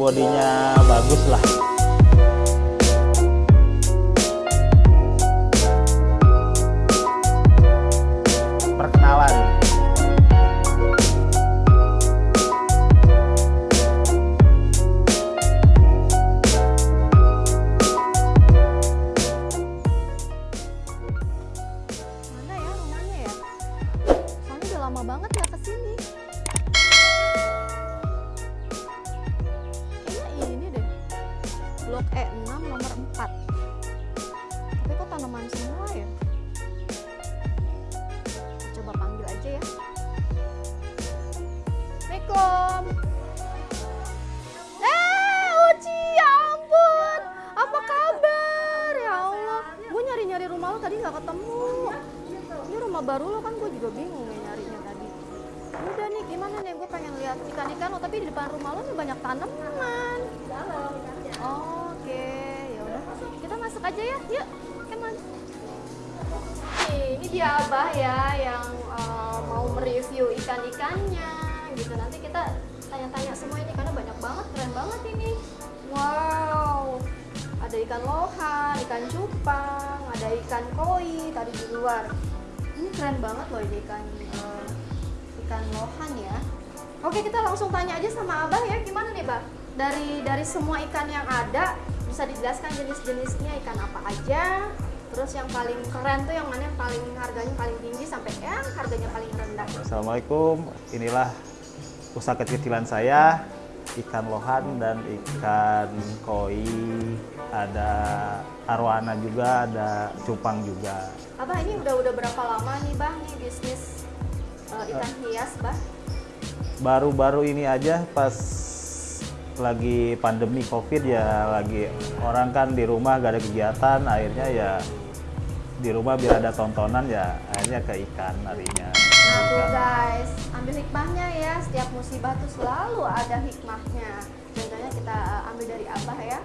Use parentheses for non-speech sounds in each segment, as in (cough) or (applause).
bodinya bagus lah. Nggak ketemu. Ini rumah baru lo kan gue juga bingung ya nyarinya tadi. Udah nih, gimana nih? Gue pengen lihat ikan-ikan lo, tapi di depan rumah lo nih banyak tanaman. Oh, Oke, ya udah. Kita masuk aja ya. Yuk. Nih, ini dia Abah ya yang eh, mau mereview ikan-ikannya gitu. Nanti kita tanya-tanya semua ini karena banyak banget, keren banget ini. Wow, ada ikan lohan, ikan cupang, ada ikan koi tadi di luar. Ini keren banget loh ini ikan eh, ikan lohan ya. Oke, kita langsung tanya aja sama Abah ya, gimana nih, Bah? Dari dari semua ikan yang ada, bisa dijelaskan jenis-jenisnya ikan apa aja? Terus yang paling keren tuh yang mana yang paling harganya paling tinggi sampai yang harganya paling rendah? Assalamualaikum. Inilah usaha kecil-kecilan saya, ikan lohan dan ikan koi. Ada arwana juga, ada cupang juga. Abah ini udah udah berapa lama nih, Bah, nih bisnis eh, ikan hias, Bah? Baru-baru ini aja pas lagi pandemi covid ya lagi orang kan di rumah gak ada kegiatan akhirnya ya di rumah biar ada tontonan ya akhirnya ke ikan harinya Nah tuh guys, ambil hikmahnya ya. Setiap musibah tuh selalu ada hikmahnya. Contohnya kita uh, ambil dari Abah ya.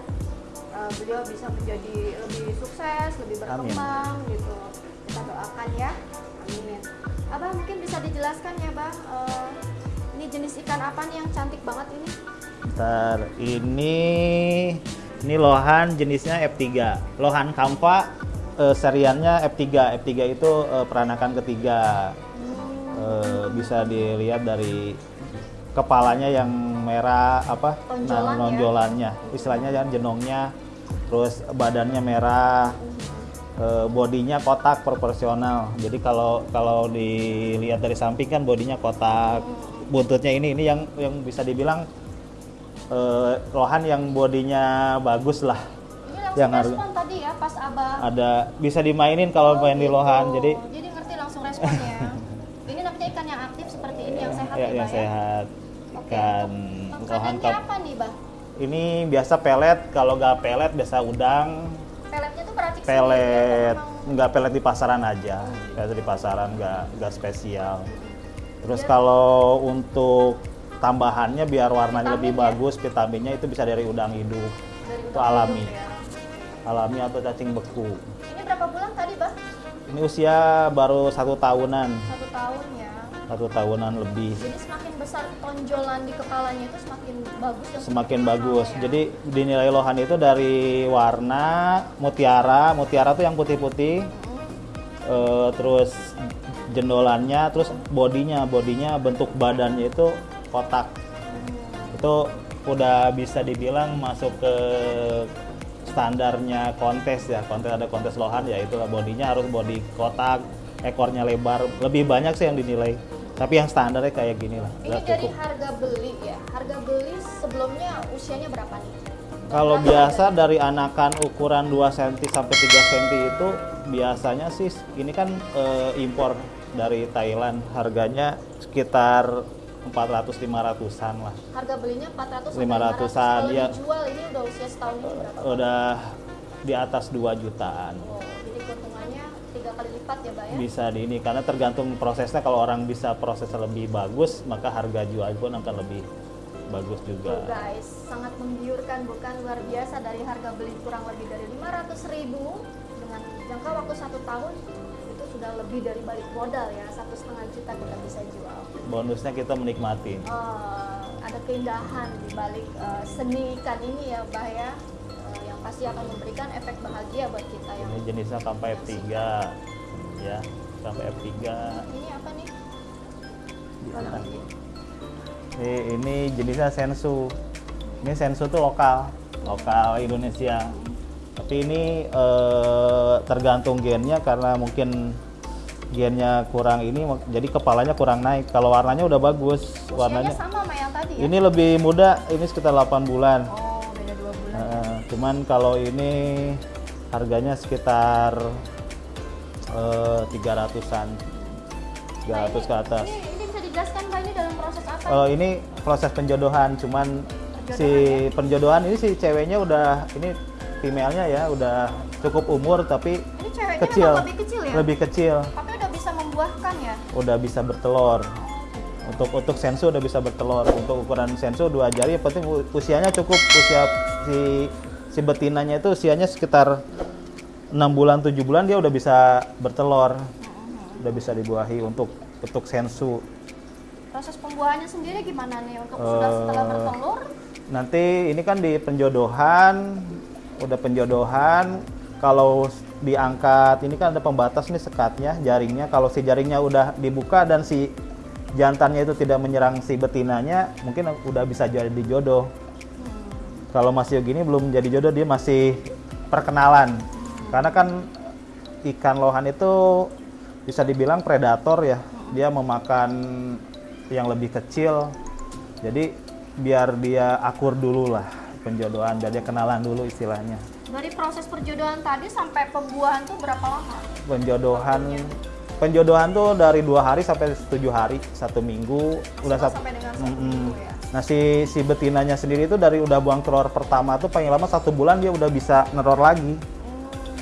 Uh, beliau bisa menjadi lebih sukses, lebih berkembang gitu. Kita doakan ya. Amin. Abah mungkin bisa dijelaskan ya, Bang. uh, ini jenis ikan apa nih yang cantik banget ini? Ntar ini ini lohan jenisnya F3 lohan kampa eh, seriannya F3 F3 itu eh, peranakan ketiga Eh, bisa dilihat dari kepalanya yang merah apa Tonjolan nah, ya? nonjolannya istilahnya kan jenongnya terus badannya merah eh, bodinya kotak proporsional jadi kalau kalau dilihat dari samping kan bodinya kotak buntutnya ini ini yang yang bisa dibilang eh, lohan yang bodinya bagus lah Yang harus- tadi ya pas Abah. ada bisa dimainin kalau Oh, main di gitu. lohan jadi jadi ngerti langsung respon ya. ini namanya ikan yang aktif seperti ini yang sehat ya, ya, yang Bah, ya? sehat Oke, ikan kap apa nih, Bah? ini biasa pelet kalau nggak pelet biasa udang Peletnya tuh sendiri pelet nggak pelet di pasaran aja biasa di pasaran nggak nggak spesial terus Biar- kalau untuk tambahannya biar warnanya lebih Vitamin ya? bagus vitaminnya itu bisa dari udang hidup dari itu udang alami. hidup ya. alami atau cacing beku Ini berapa bulan tadi, Bah? ini usia baru satu tahunan Satu ya. Satu tahunan lebih Jadi semakin besar tonjolan di kepalanya itu semakin bagus dan semakin bagus. ya. Jadi dinilai lohan itu dari warna mutiara, mutiara tuh yang putih-putih, Mm. eh, terus jendolannya, terus bodinya, bodinya bentuk badannya itu kotak. Itu udah bisa dibilang masuk ke standarnya kontes ya. Kontes ada kontes lohan ya itulah bodinya harus body kotak, ekornya lebar. Lebih banyak sih yang dinilai. Tapi yang standarnya kayak gini lah. Ini dari cukup. harga beli ya. Harga beli sebelumnya usianya berapa nih? Kalau biasa harga? dari anakan ukuran 2 cm sampai 3 cm itu biasanya sih ini kan eh, impor dari Thailand harganya sekitar 400 500-an lah. harga belinya 400 sampai 500-an, 500. Kalau ya. dijual ini udah usia setahun ini berapa? Udah di atas 2 jutaan. Oh, tiga lipat ya, Mbak ya? Bisa di ini karena tergantung prosesnya kalau orang bisa prosesnya lebih bagus maka harga jual pun akan lebih bagus juga. guys, sangat menggiurkan bukan luar biasa dari harga beli kurang lebih dari 500 ribu dengan jangka waktu satu tahun itu sudah lebih dari balik modal ya satu setengah juta kita bisa jual. Bonusnya kita menikmati. Oh, ada keindahan di balik eh, seni ikan ini ya Bah ya Eh, yang pasti akan memberikan efek bahagia buat kita yang Ini jenisnya kampai F3 ya, kampai F3. ini apa nih? Ini, Iya. ini jenisnya sensu. Ini sensu tuh lokal, lokal Indonesia. Tapi ini eh, tergantung gennya karena mungkin gennya kurang ini, jadi kepalanya kurang naik. Kalau warnanya udah bagus, Usianya warnanya. sama sama yang tadi ya? Ini lebih muda, ini sekitar 8 bulan. Oh, beda dua bulan. Eh, cuman kalau ini harganya sekitar eh, 300-an. 300 ke atas. Ini, ini bisa dijelaskan Pak ini dalam proses apa? Eh, ini proses penjodohan, cuman si penjodohan ini si ceweknya udah ini female-nya ya udah cukup umur tapi ini ceweknya kecil. lebih kecil ya? Lebih kecil, Tapi udah bisa membuahkan ya? udah bisa bertelur. Untuk untuk sensu udah bisa bertelur. Untuk ukuran sensu dua jari, yang penting usianya cukup usia si si betinanya itu usianya sekitar 6 bulan 7 bulan dia udah bisa bertelur. Udah bisa dibuahi untuk untuk sensu. Proses pembuahannya sendiri gimana nih untuk sudah setelah Eh, bertelur? Nanti ini kan di penjodohan, udah penjodohan. Kalau diangkat, ini kan ada pembatas nih sekatnya, jaringnya. Kalau si jaringnya udah dibuka dan si jantannya itu tidak menyerang si betinanya, mungkin udah bisa jadi jodoh. Kalau masih gini belum jadi jodoh, dia masih perkenalan. Karena kan ikan lohan itu bisa dibilang predator ya. Dia memakan yang lebih kecil. Jadi biar dia akur dulu lah penjodohan, biar dia kenalan dulu istilahnya. Dari proses perjodohan tadi sampai pembuahan tuh berapa lama? Penjodohan penjodohan tuh dari dua hari sampai tujuh hari, satu minggu udah satu. sampai dengan satu Mm-mm. minggu ya? Nah si si betinanya sendiri itu dari udah buang telur pertama tuh paling lama satu bulan dia udah bisa neror lagi,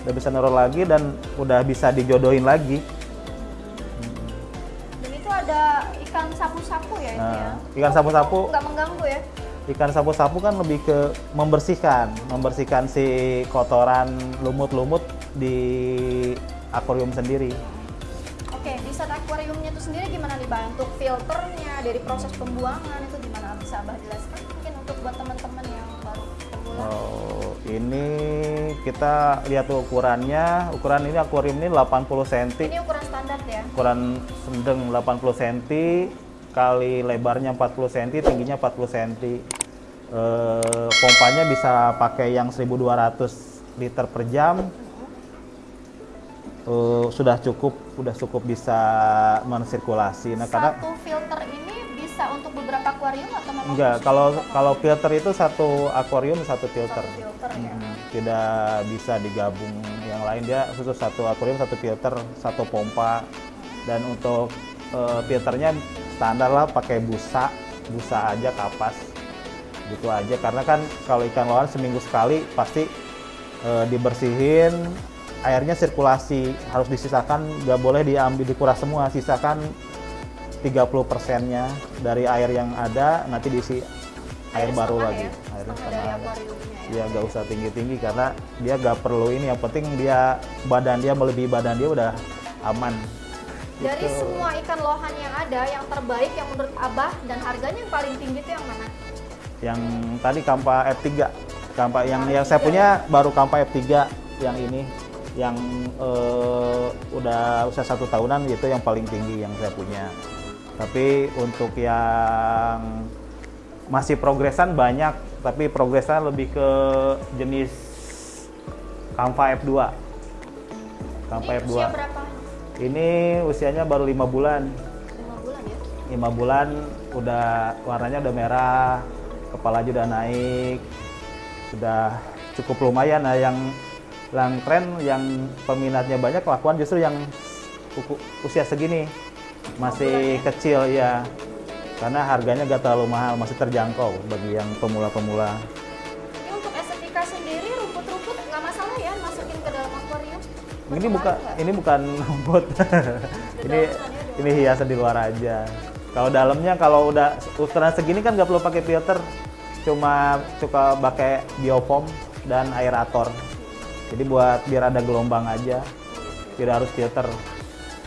udah bisa neror lagi dan udah bisa dijodohin lagi. dan itu ada ikan sapu-sapu ya ini Nah, ya? ikan sapu-sapu. Nggak mengganggu ya? Ikan sapu-sapu kan lebih ke membersihkan, membersihkan si kotoran lumut-lumut di akuarium sendiri. Oke, di saat akuariumnya itu sendiri gimana nih Bang? Untuk filternya, dari proses pembuangan itu gimana? Bisa Abah jelaskan mungkin untuk buat teman-teman? Oh, ini kita lihat ukurannya. Ukuran ini akuarium ini 80 cm, Ini ukuran standar ya? ukuran sedang 80 cm kali lebarnya 40 cm, tingginya 40 cm. Eh, pompanya bisa pakai yang 1200 liter per jam. Eh, sudah cukup, sudah cukup bisa mensirkulasi. Nah, karena Satu filter ini bisa untuk beberapa akuarium atau memang enggak, kalau kalau filter itu satu akuarium satu filter. satu filter ya? Mm, tidak bisa digabung yang lain. Dia khusus satu akuarium satu filter satu pompa. Dan untuk eh, filternya standar lah pakai busa. Busa aja kapas. Gitu aja. Karena kan kalau ikan lohan seminggu sekali pasti eh, dibersihin airnya sirkulasi. Harus disisakan nggak boleh diambil dikuras semua. Sisakan 30 persennya dari air yang ada nanti diisi air Airnya baru lagi ya? airnya Setengah akuariumnya ya? dia nggak usah tinggi tinggi karena dia nggak perlu ini yang penting dia badan dia melebihi badan dia udah aman Dari Gitu. semua ikan lohan yang ada, yang terbaik yang menurut Abah dan harganya yang paling tinggi itu yang mana? yang tadi kampa F3 kampa yang yang saya punya baru kampa F3 yang ini yang eh, udah usia satu tahunan gitu yang paling tinggi yang saya punya tapi untuk yang masih progresan banyak tapi progresan lebih ke jenis kampa F2 kampa Ini F2 usia berapa? ini usianya baru lima bulan. 5 bulan ya? lima bulan udah warnanya udah merah kepala juga udah naik sudah cukup lumayan nah yang yang tren yang peminatnya banyak lakukan justru yang usia segini masih kecil ya karena harganya gak terlalu mahal masih terjangkau bagi yang pemula-pemula. Ini untuk estetika sendiri, rumput-rumput nggak masalah ya masukin ke dalam akuarium? ini bukan nggak? ini bukan (laughs) rumput. Ini ini hiasan di luar aja. Kalau dalamnya kalau udah ukuran segini kan nggak perlu pakai filter. Cuma suka pakai biopom dan aerator jadi buat biar ada gelombang aja tidak harus filter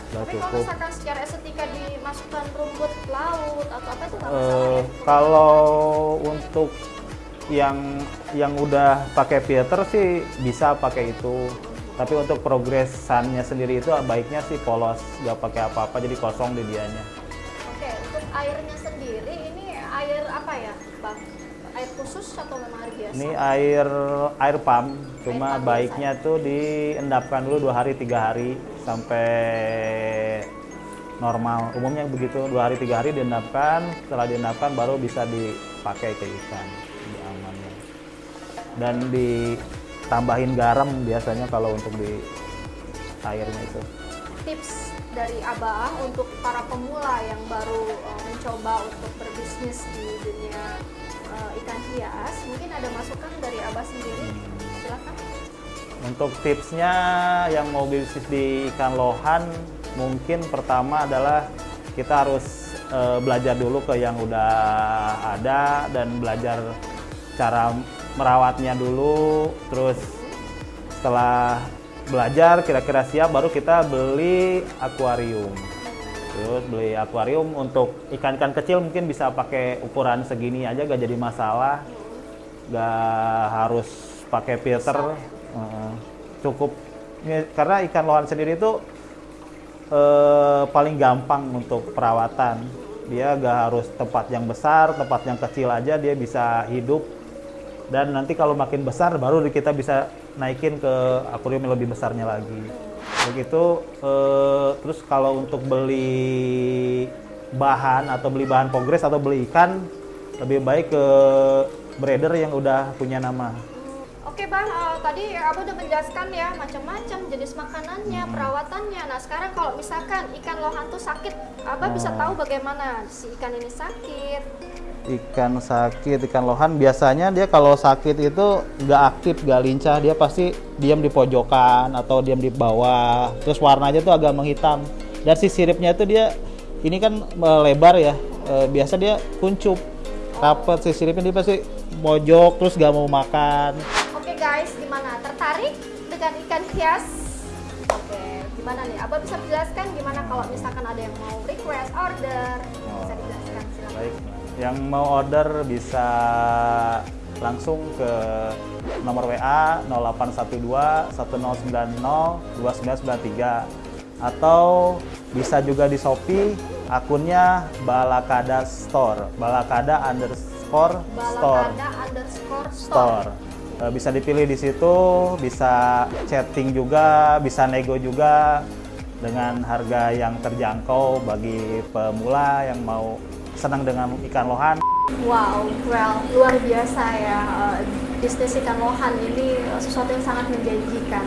udah Tapi kalau misalkan secara estetika dimasukkan rumput laut atau apa itu nggak masalah Eh, ya? kalau untuk yang yang udah pakai filter sih bisa pakai itu tapi untuk progresannya sendiri itu baiknya sih polos nggak pakai apa-apa jadi kosong di dianya Oke, untuk airnya sendiri ini air apa ya, Bang? Air khusus atau memang air biasa? ini air air pump cuma pump baiknya tuh diendapkan dulu dua hari tiga hari sampai normal. Umumnya begitu dua hari tiga hari diendapkan setelah diendapkan baru bisa dipakai ke ikan lebih amannya dan ditambahin garam biasanya kalau untuk di airnya itu. Tips dari Abah untuk para pemula yang baru uh, mencoba untuk berbisnis di dunia uh, ikan hias, mungkin ada masukan dari Abah sendiri? Silakan. Untuk tipsnya yang mau bisnis di ikan lohan, mungkin pertama adalah kita harus eh, belajar dulu ke yang udah ada dan belajar cara merawatnya dulu. Terus setelah belajar kira-kira siap, baru kita beli akuarium. Terus beli akuarium untuk ikan-ikan kecil mungkin bisa pakai ukuran segini aja gak jadi masalah. Gak harus pakai filter. Eh, cukup karena ikan lohan sendiri itu eh, paling gampang untuk perawatan. Dia gak harus tempat yang besar, tempat yang kecil aja dia bisa hidup. Dan nanti kalau makin besar baru kita bisa naikin ke akuarium yang lebih besarnya lagi. Begitu eh, terus kalau untuk beli bahan atau beli bahan progres atau beli ikan lebih baik ke breeder yang udah punya nama. Oke bang, eh, tadi Abah udah menjelaskan ya macam-macam jenis makanannya, Hmm. perawatannya. Nah sekarang kalau misalkan ikan lohan tuh sakit, Abah bisa Oh. tahu bagaimana si ikan ini sakit. Ikan sakit, ikan lohan biasanya dia kalau sakit itu nggak aktif, nggak lincah, dia pasti diam di pojokan atau diam di bawah. Terus warnanya tuh agak menghitam. Dan si siripnya itu dia ini kan melebar ya, eh, biasa dia kuncup, rapet si siripnya dia pasti mojok terus nggak mau makan. Oke guys, gimana? Tertarik dengan ikan hias? Oke, gimana nih? Abah bisa menjelaskan gimana kalau misalkan ada yang mau request order? Bisa dijelaskan silakan. Baik, yang mau order bisa langsung ke nomor WA 0812 1090 2993 atau bisa juga di Shopee akunnya Balakada Store, Balakada underscore store Balakada underscore store. store. Eh, Bisa dipilih di situ, bisa chatting juga, bisa nego juga dengan harga yang terjangkau bagi pemula yang mau senang dengan ikan lohan. Wow, well, luar biasa ya. eh, bisnis ikan lohan ini eh, sesuatu yang sangat menjanjikan.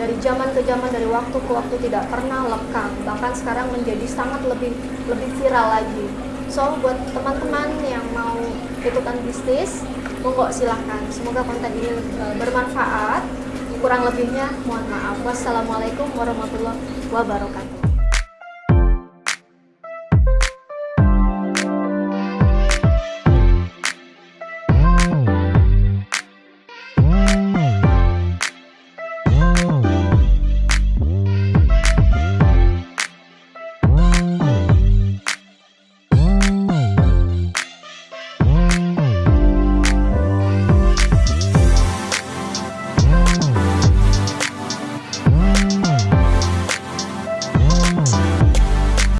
Dari zaman ke zaman, dari waktu ke waktu tidak pernah lekang. Bahkan sekarang menjadi sangat lebih lebih viral lagi. So, buat teman-teman yang mau ikutan bisnis, monggo silahkan. Semoga konten ini eh, bermanfaat. Kurang lebihnya, mohon maaf. Wassalamualaikum warahmatullahi wabarakatuh.